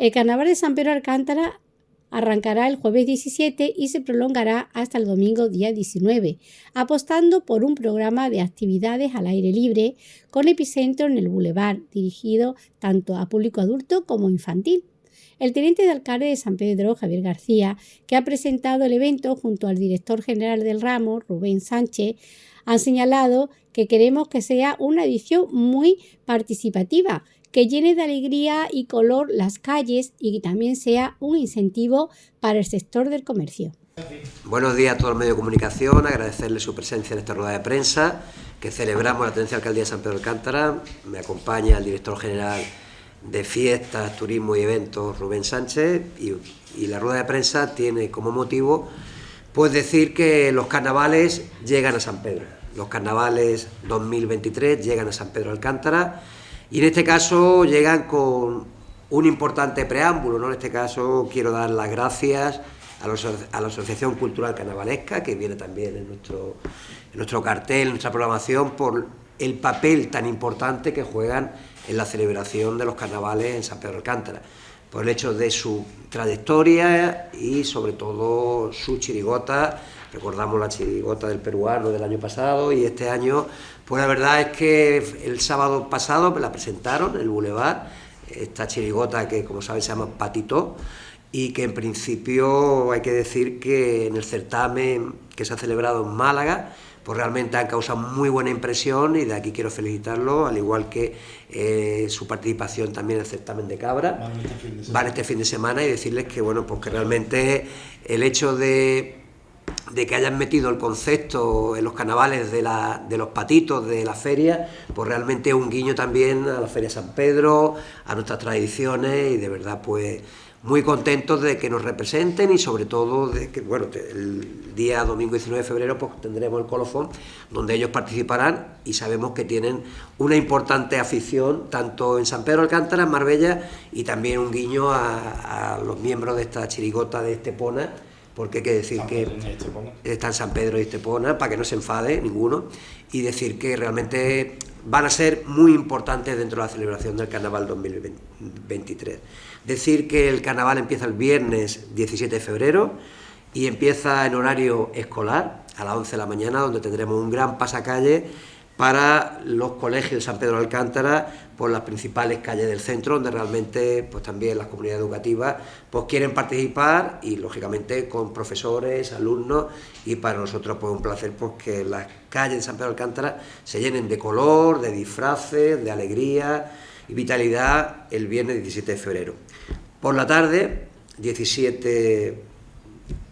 El carnaval de San Pedro Alcántara arrancará el jueves 17 y se prolongará hasta el domingo día 19, apostando por un programa de actividades al aire libre con epicentro en el Boulevard, dirigido tanto a público adulto como infantil. El teniente de alcalde de San Pedro, Javier García, que ha presentado el evento junto al director general del ramo, Rubén Sánchez, han señalado que queremos que sea una edición muy participativa, que llene de alegría y color las calles y que también sea un incentivo para el sector del comercio. Buenos días a todo el medio de comunicación, agradecerle su presencia en esta rueda de prensa que celebramos la Tenencia Alcaldía de San Pedro de Alcántara. Me acompaña el director general de Fiestas, Turismo y Eventos, Rubén Sánchez, y, la rueda de prensa tiene como motivo pues decir que los carnavales llegan a San Pedro. Los carnavales 2023 llegan a San Pedro de Alcántara y en este caso llegan con un importante preámbulo, ¿no? En este caso quiero dar las gracias a, la Asociación Cultural Carnavalesca, que viene también en nuestro, en nuestro cartel, en nuestra programación, por el papel tan importante que juegan en la celebración de los carnavales en San Pedro Alcántara, por el hecho de su trayectoria y sobre todo su chirigota, recordamos la chirigota del peruano del año pasado y este año pues la verdad es que el sábado pasado me la presentaron en el Boulevard, esta chirigota que como sabes se llama Patito, y que en principio hay que decir que en el certamen que se ha celebrado en Málaga, pues realmente han causado muy buena impresión y de aquí quiero felicitarlo, al igual que eh, su participación también en el certamen de Cabra, van este, este fin de semana y decirles que bueno, pues que realmente el hecho de de que hayan metido el concepto en los carnavales de, los patitos de la feria, pues realmente es un guiño también a la Feria San Pedro, a nuestras tradiciones y de verdad pues muy contentos de que nos representen y sobre todo de que, bueno, el día domingo 19 de febrero pues tendremos el colofón donde ellos participarán y sabemos que tienen una importante afición tanto en San Pedro Alcántara, en Marbella y también un guiño a los miembros de esta chirigota de Estepona porque hay que decir que está en San Pedro y Estepona, para que no se enfade ninguno, y decir que realmente van a ser muy importantes dentro de la celebración del Carnaval 2023. Decir que el Carnaval empieza el viernes 17 de febrero y empieza en horario escolar, a las 11 de la mañana, donde tendremos un gran pasacalle para los colegios de San Pedro de Alcántara por las principales calles del centro, donde realmente pues también las comunidades educativas pues quieren participar y lógicamente con profesores, alumnos y para nosotros pues un placer pues que las calles de San Pedro de Alcántara se llenen de color, de disfraces, de alegría y vitalidad el viernes 17 de febrero. Por la tarde, 17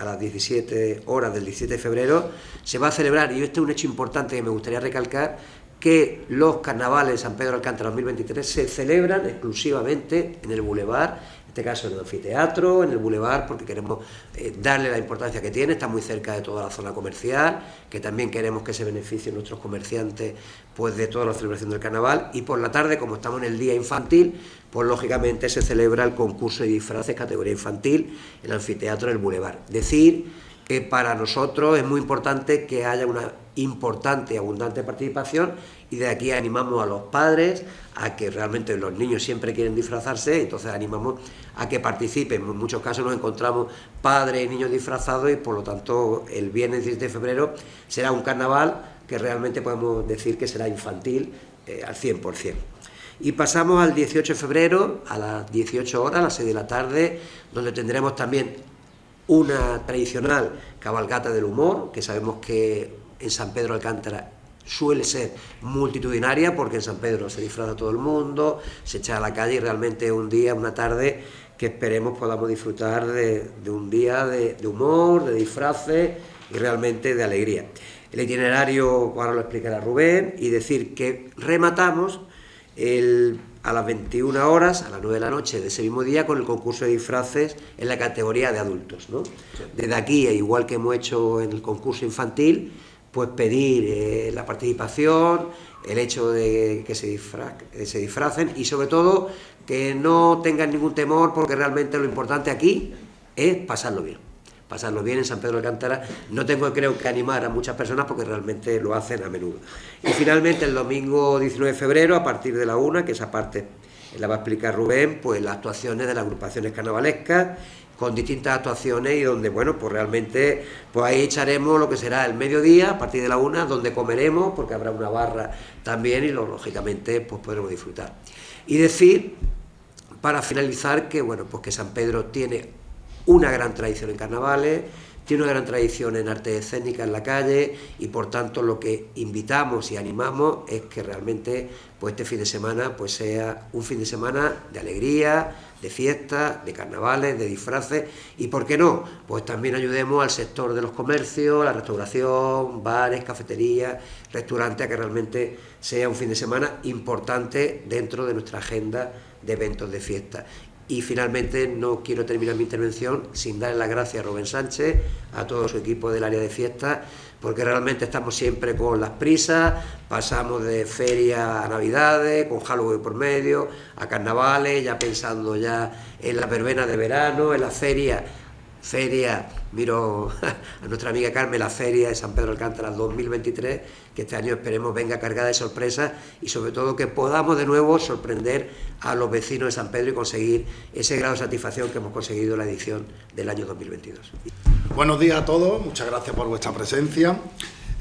a las 17 horas del 17 de febrero, se va a celebrar, y este es un hecho importante que me gustaría recalcar, que los carnavales de San Pedro Alcántara 2023 se celebran exclusivamente en el Boulevard este caso en el anfiteatro, en el bulevar, porque queremos eh, darle la importancia que tiene, está muy cerca de toda la zona comercial, que también queremos que se beneficien nuestros comerciantes pues de toda la celebración del carnaval, y por la tarde, como estamos en el día infantil, pues lógicamente se celebra el concurso de disfraces categoría infantil en el anfiteatro del bulevar. Decir que para nosotros es muy importante que haya una importante y abundante participación y de aquí animamos a los padres a que realmente los niños siempre quieren disfrazarse, entonces animamos a que participen. En muchos casos nos encontramos padres y niños disfrazados y por lo tanto el viernes 10 de febrero será un carnaval que realmente podemos decir que será infantil eh, al 100%. Y pasamos al 18 de febrero a las 18 horas, a las 6 de la tarde, donde tendremos también una tradicional cabalgata del humor, que sabemos que en San Pedro Alcántara suele ser multitudinaria, porque en San Pedro se disfraza todo el mundo, se echa a la calle y realmente un día, una tarde, que esperemos podamos disfrutar de, un día de, humor, de disfraces y realmente de alegría. El itinerario, ahora lo explicará Rubén, y decir que rematamos el a las 21 horas, a las 9 de la noche de ese mismo día, con el concurso de disfraces en la categoría de adultos. Desde aquí, e igual que hemos hecho en el concurso infantil, pues pedir eh, la participación, el hecho de que se, eh, se disfracen y sobre todo que no tengan ningún temor porque realmente lo importante aquí es pasarlo bien pasarlo bien en San Pedro de Alcántara. No tengo, creo, que animar a muchas personas porque realmente lo hacen a menudo. Y finalmente el domingo 19 de febrero, a partir de la una, que esa parte la va a explicar Rubén, pues las actuaciones de las agrupaciones carnavalescas con distintas actuaciones y donde, bueno, pues realmente, pues ahí echaremos lo que será el mediodía, a partir de la una, donde comeremos, porque habrá una barra también y lógicamente, pues podremos disfrutar. Y decir, para finalizar, que, bueno, pues que San Pedro tiene una gran tradición en carnavales, tiene una gran tradición en arte escénica en la calle y por tanto lo que invitamos y animamos es que realmente pues este fin de semana pues sea un fin de semana de alegría, de fiestas, de carnavales, de disfraces y por qué no, pues también ayudemos al sector de los comercios, la restauración, bares, cafeterías, restaurantes, a que realmente sea un fin de semana importante dentro de nuestra agenda de eventos de fiesta. Y finalmente no quiero terminar mi intervención sin darle las gracias a Rubén Sánchez, a todo su equipo del área de fiestas, porque realmente estamos siempre con las prisas, pasamos de feria a navidades, con Halloween por medio, a carnavales, ya pensando ya en la verbena de verano, en la feria feria, miro a nuestra amiga Carmen, la feria de San Pedro Alcántara 2023, que este año esperemos venga cargada de sorpresas y sobre todo que podamos de nuevo sorprender a los vecinos de San Pedro y conseguir ese grado de satisfacción que hemos conseguido en la edición del año 2022. Buenos días a todos, muchas gracias por vuestra presencia.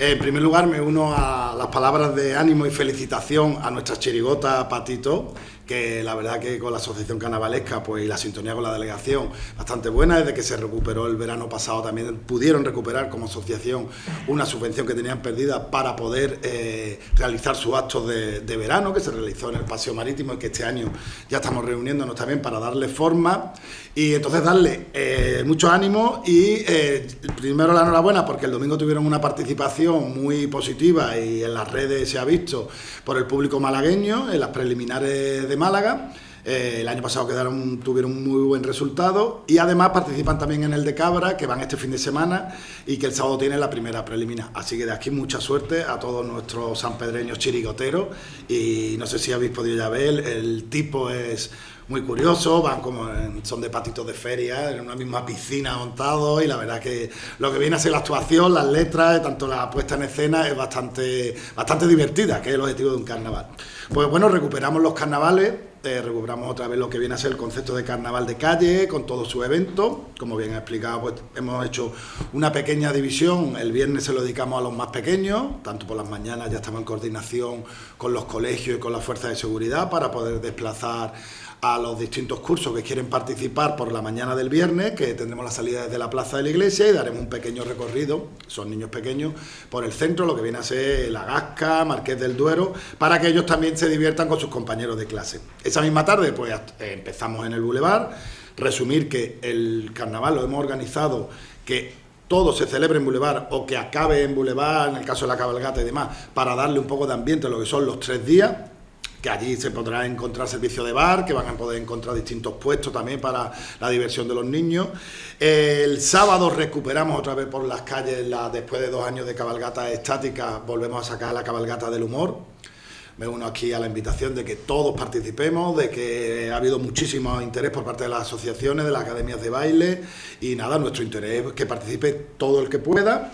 En primer lugar, me uno a las palabras de ánimo y felicitación a nuestra chirigota Patito, que la verdad que con la Asociación Carnavalesca pues, y la sintonía con la delegación bastante buena, desde que se recuperó el verano pasado también pudieron recuperar como asociación una subvención que tenían perdida para poder eh, realizar sus actos de, verano, que se realizó en el Paseo Marítimo y que este año ya estamos reuniéndonos también para darle forma y entonces darle eh, mucho ánimo y eh, primero la enhorabuena porque el domingo tuvieron una participación muy positiva y en las redes se ha visto por el público malagueño en las preliminares de Málaga. Eh, el año pasado quedaron, tuvieron un muy buen resultado y además participan también en el de Cabra, que van este fin de semana y que el sábado tiene la primera preliminar. Así que de aquí mucha suerte a todos nuestros sanpedreños chirigoteros y no sé si habéis podido ya ver, el tipo es muy curioso, van como son de patitos de feria, en una misma piscina montado y la verdad que lo que viene a ser la actuación, las letras, tanto la puesta en escena es bastante, bastante divertida, que es el objetivo de un carnaval. Pues bueno, recuperamos los carnavales, eh, recuperamos otra vez lo que viene a ser el concepto de carnaval de calle, con todos sus eventos. Como bien ha explicado, pues hemos hecho una pequeña división. El viernes se lo dedicamos a los más pequeños, tanto por las mañanas ya estamos en coordinación con los colegios y con las fuerzas de seguridad para poder desplazar a los distintos cursos que quieren participar por la mañana del viernes, que tendremos la salida desde la plaza de la iglesia y daremos un pequeño recorrido, son niños pequeños, por el centro, lo que viene a ser La Gasca, Marqués del Duero, para que ellos también se diviertan con sus compañeros de clase. Esa misma tarde, pues empezamos en el Boulevard, resumir que el carnaval lo hemos organizado que todo se celebre en Boulevard o que acabe en Boulevard, en el caso de la cabalgata y demás, para darle un poco de ambiente a lo que son los tres días que allí se podrá encontrar servicio de bar, que van a poder encontrar distintos puestos también para la diversión de los niños. El sábado recuperamos otra vez por las calles, la, después de dos años de cabalgata estática, volvemos a sacar la cabalgata del humor. Me uno aquí a la invitación de que todos participemos, de que ha habido muchísimo interés por parte de las asociaciones, de las academias de baile y nada, nuestro interés es que participe todo el que pueda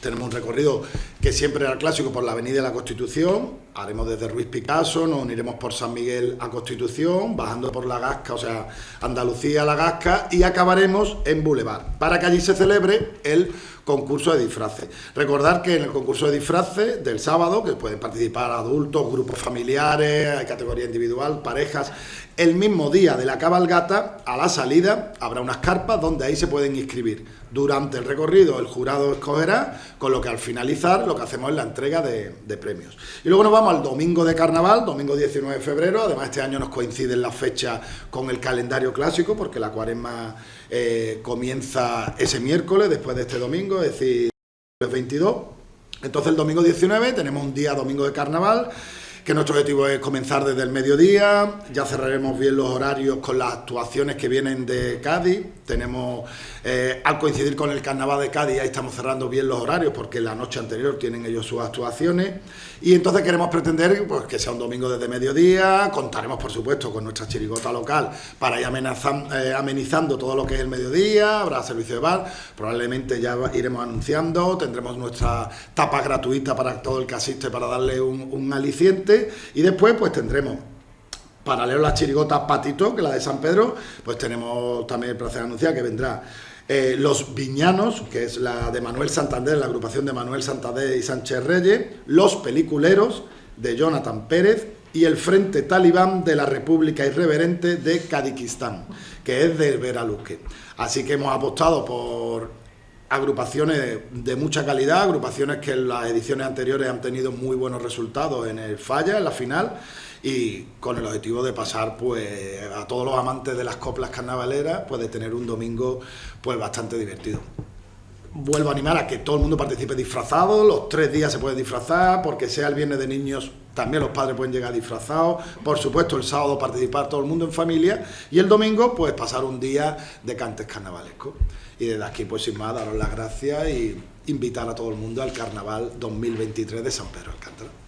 tenemos un recorrido que siempre era clásico por la Avenida de la Constitución, haremos desde Ruiz Picasso, nos uniremos por San Miguel a Constitución, bajando por la Gasca, o sea, Andalucía a la Gasca, y acabaremos en Boulevard, para que allí se celebre el concurso de disfraces. Recordar que en el concurso de disfraces del sábado, que pueden participar adultos, grupos familiares, hay categoría individual, parejas, el mismo día de la cabalgata, a la salida, habrá unas carpas donde ahí se pueden inscribir. Durante el recorrido el jurado escogerá, con lo que al finalizar lo que hacemos es la entrega de, premios. Y luego nos vamos al domingo de carnaval, domingo 19 de febrero, además este año nos coinciden las fechas con el calendario clásico, porque la cuaresma eh, comienza ese miércoles, después de este domingo, es decir, el 22. Entonces el domingo 19 tenemos un día domingo de carnaval, que nuestro objetivo es comenzar desde el mediodía, ya cerraremos bien los horarios con las actuaciones que vienen de Cádiz, tenemos, eh, al coincidir con el carnaval de Cádiz, ahí estamos cerrando bien los horarios porque la noche anterior tienen ellos sus actuaciones. Y entonces queremos pretender pues, que sea un domingo desde mediodía, contaremos por supuesto con nuestra chirigota local para ir eh, amenizando todo lo que es el mediodía, habrá servicio de bar, probablemente ya iremos anunciando, tendremos nuestra tapa gratuita para todo el que asiste para darle un aliciente y después pues tendremos paralelo a la chirigota Patito, que la de San Pedro, pues tenemos también el placer de anunciar que vendrá eh, Los Viñanos, que es la de Manuel Santander, la agrupación de Manuel Santander y Sánchez Reyes, Los Peliculeros, de Jonathan Pérez, y el Frente Talibán de la República Irreverente de Kadikistán, que es de Veraluque. Así que hemos apostado por agrupaciones de mucha calidad, agrupaciones que en las ediciones anteriores han tenido muy buenos resultados en el falla, en la final, y con el objetivo de pasar pues a todos los amantes de las coplas carnavaleras, pues de tener un domingo pues bastante divertido. Vuelvo a animar a que todo el mundo participe disfrazado, los tres días se puede disfrazar, porque sea el viernes de niños, también los padres pueden llegar disfrazados, por supuesto el sábado participar todo el mundo en familia, y el domingo pues pasar un día de cantes carnavalescos. Y desde aquí pues sin más daros las gracias y invitar a todo el mundo al Carnaval 2023 de San Pedro Alcántara.